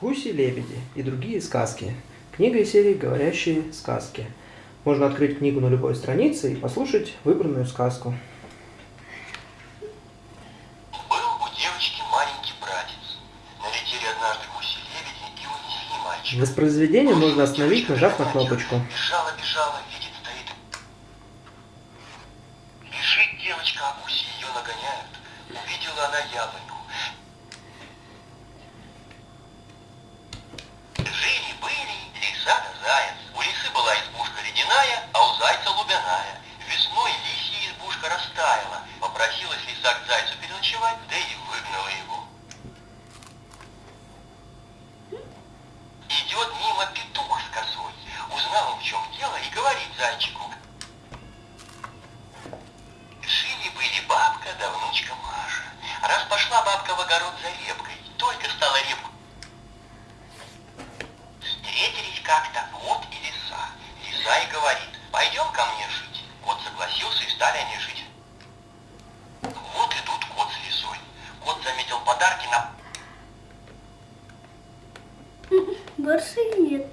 Гуси-лебеди и другие сказки. Книга из серии «Говорящие сказки». Можно открыть книгу на любой странице и послушать выбранную сказку. Был у девочки маленький братец. Налетели однажды гуси-лебеди и унесли мальчика. Воспроизведение можно остановить, нажав на кнопочку. Бежала, бежала, видит, стоит. Бежит девочка, а гуси ее нагоняют. Увидела она яблоньку. Попросилась лиса к зайцу переночевать, да и выгнала его. Идет мимо петух с косой. Узнал в чем дело, и говорит зайчику. Жили-были бабка да внучка Маша. Раз пошла бабка в огород за репкой, только стала репку. Встретились как-то кот подарки на Больше нет.